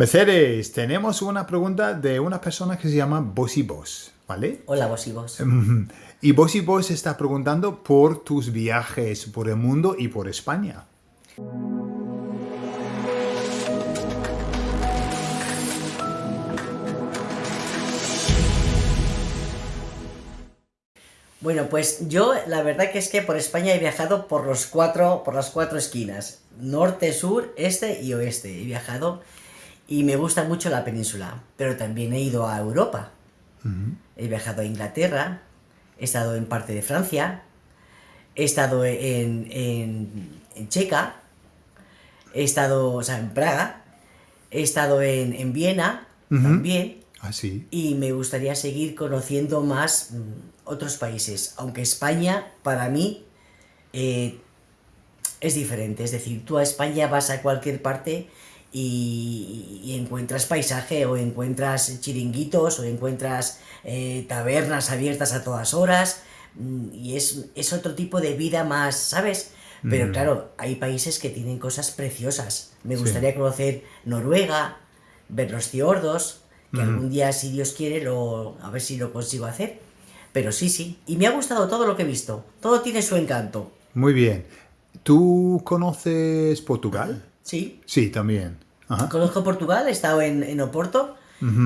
Mercedes, tenemos una pregunta de una persona que se llama Bossy Boss, ¿vale? Hola, vos y vos. Y Bossy Boss está preguntando por tus viajes por el mundo y por España. Bueno, pues yo la verdad que es que por España he viajado por los cuatro, por las cuatro esquinas. Norte, sur, este y oeste. He viajado y me gusta mucho la península. Pero también he ido a Europa. He viajado a Inglaterra, he estado en parte de Francia, he estado en, en, en Checa, he estado, o sea, en Praga, he estado en, en Viena también. Ah, sí. y me gustaría seguir conociendo más mm, otros países, aunque España para mí eh, es diferente, es decir, tú a España vas a cualquier parte y, y encuentras paisaje o encuentras chiringuitos o encuentras eh, tabernas abiertas a todas horas mm, y es, es otro tipo de vida más, ¿sabes? Pero Mm. claro, hay países que tienen cosas preciosas. Me Sí. gustaría conocer Noruega, ver los fiordos, que algún día, si Dios quiere, lo, a ver si lo consigo hacer. Pero sí, sí. Y me ha gustado todo lo que he visto. Todo tiene su encanto. Muy bien. ¿Tú conoces Portugal? Sí. Sí, también. Ajá. Conozco Portugal, he estado en, en Oporto,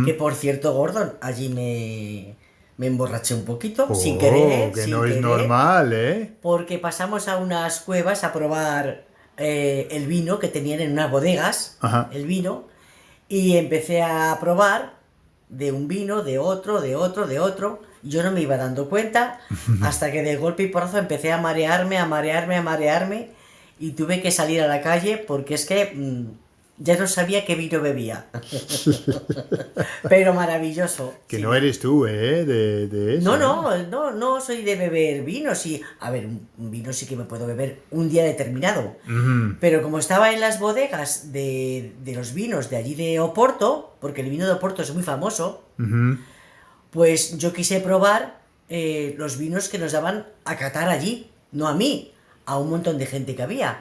que por cierto, Gordon, allí me, me emborraché un poquito, Oh, sin querer. que sin no es normal, ¿eh? Porque pasamos a unas cuevas a probar eh, el vino que tenían en unas bodegas, Ajá. el vino, y empecé a probar de un vino, de otro, de otro, de otro. Yo no me iba dando cuenta hasta que de golpe y porrazo empecé a marearme, a marearme, a marearme y tuve que salir a la calle porque es que mm, ya no sabía qué vino bebía. Pero maravilloso. Que sí. no eres tú, ¿eh? De, de eso. No, ¿eh? no, no, no soy de beber vino, sí. A ver, un vino sí que me puedo beber un día determinado. Pero como estaba en las bodegas de, de los vinos de allí de Oporto, porque el vino de Oporto es muy famoso, pues yo quise probar eh, los vinos que nos daban a catar allí, no a mí, a un montón de gente que había.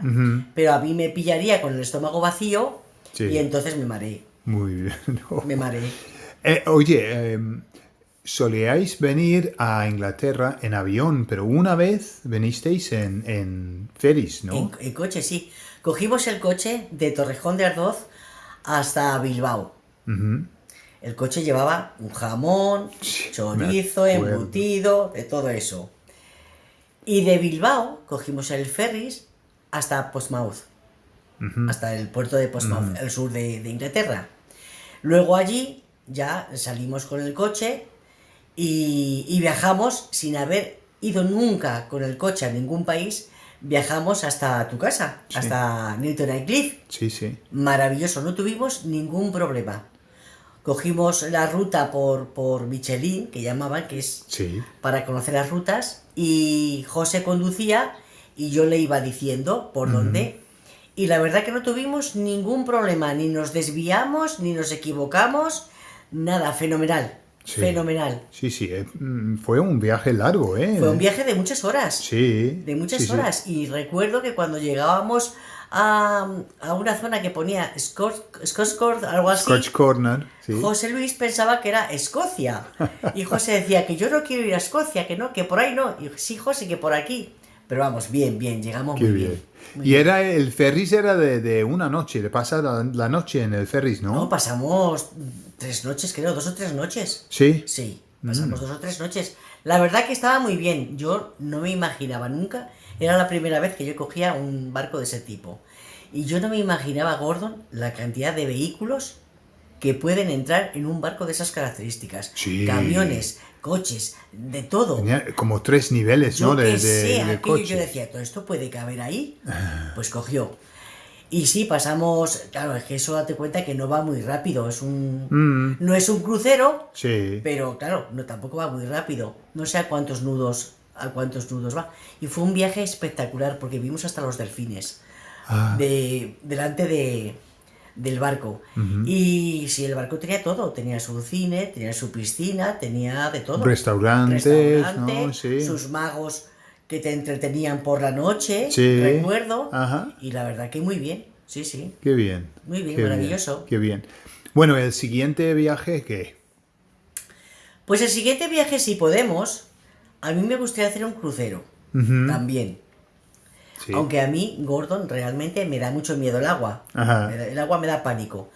Pero a mí me pillaría con el estómago vacío Sí. y entonces me mareé, Muy bien. no. me mareé. Eh, oye, em, solíais venir a Inglaterra en avión, pero una vez venisteis en, en ferries, ¿no? En, en coche, sí. Cogimos el coche de Torrejón de Ardoz hasta Bilbao. El coche llevaba un jamón, chorizo, embutido, de todo eso. Y de Bilbao cogimos el ferris hasta Portsmouth, hasta el puerto de Portsmouth, el sur de, de Inglaterra. Luego allí ya salimos con el coche y, y viajamos sin haber ido nunca con el coche a ningún país. Viajamos hasta tu casa, Sí. hasta Newton Cliff Sí, sí. maravilloso, no tuvimos ningún problema. Cogimos la ruta por, por Michelin, que llamaban, que es Sí. para conocer las rutas, y José conducía y yo le iba diciendo por dónde. Y la verdad que no tuvimos ningún problema, ni nos desviamos, ni nos equivocamos, nada, fenomenal, Sí. fenomenal. Sí, sí. eh, mm, fue un viaje largo, ¿eh? Fue un viaje de muchas horas. Sí. de muchas sí, sí. horas. Y recuerdo que cuando llegábamos a, a una zona que ponía Scotch, Scotch Court, algo así, Scotch Corner, sí. José Luis pensaba que era Escocia. Y José decía que yo no quiero ir a Escocia, que no, que por ahí no. Y sí, José, que por aquí. Pero vamos, bien, bien, llegamos Qué muy bien. bien. muy Y bien. era el ferris era de, de una noche, de pasar la, la noche en el ferris, ¿no? No, pasamos tres noches, creo, dos o tres noches. Sí. Sí, Mm. pasamos dos o tres noches. La verdad que estaba muy bien. Yo no me imaginaba nunca. Era la primera vez que yo cogía un barco de ese tipo. Y yo no me imaginaba, Gordon, la cantidad de vehículos que pueden entrar en un barco de esas características. Sí. Camiones, coches, de todo. Tenía como tres niveles, Yo ¿no? De, que de- coche. yo decía, ¿todo esto puede caber ahí? Pues cogió. Y sí, pasamos, claro, es que eso date cuenta que no va muy rápido, es un... Mm, No es un crucero, sí. pero claro, no tampoco va muy rápido. No sé a cuántos nudos, a cuántos nudos va. Y fue un viaje espectacular porque vimos hasta los delfines Ah, de, delante de, del barco. Y sí, el barco tenía todo, tenía su cine, tenía su piscina, tenía de todo. Restaurantes, Restaurante, ¿no? Sí. sus magos que te entretenían por la noche, Sí. recuerdo. Ajá. Y la verdad que muy bien, sí, sí. Qué bien. Muy bien, qué maravilloso. Qué bien. Bueno, el siguiente viaje, ¿qué? Pues el siguiente viaje, si podemos, a mí me gustaría hacer un crucero. También. Sí. Aunque a mí, Gordon, realmente me da mucho miedo el agua. Ajá. El agua me da pánico.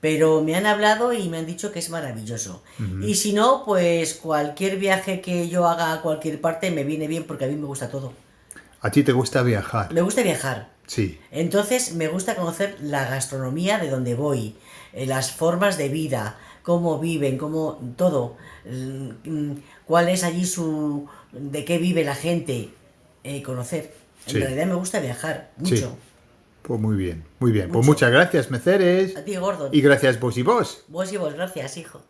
Pero me han hablado y me han dicho que es maravilloso. Y si no, pues cualquier viaje que yo haga a cualquier parte me viene bien porque a mí me gusta todo. ¿A ti te gusta viajar? Me gusta viajar. Sí. Entonces me gusta conocer la gastronomía de donde voy, eh, las formas de vida, cómo viven, cómo todo, mm, mm, cuál es allí su, de qué vive la gente, eh, conocer. En Sí. realidad me gusta viajar Sí. Pues muy bien, muy bien. Pues muchas gracias, Meceres. A ti, Gordon. Y gracias vos y vos. Vos y vos, gracias, hijo.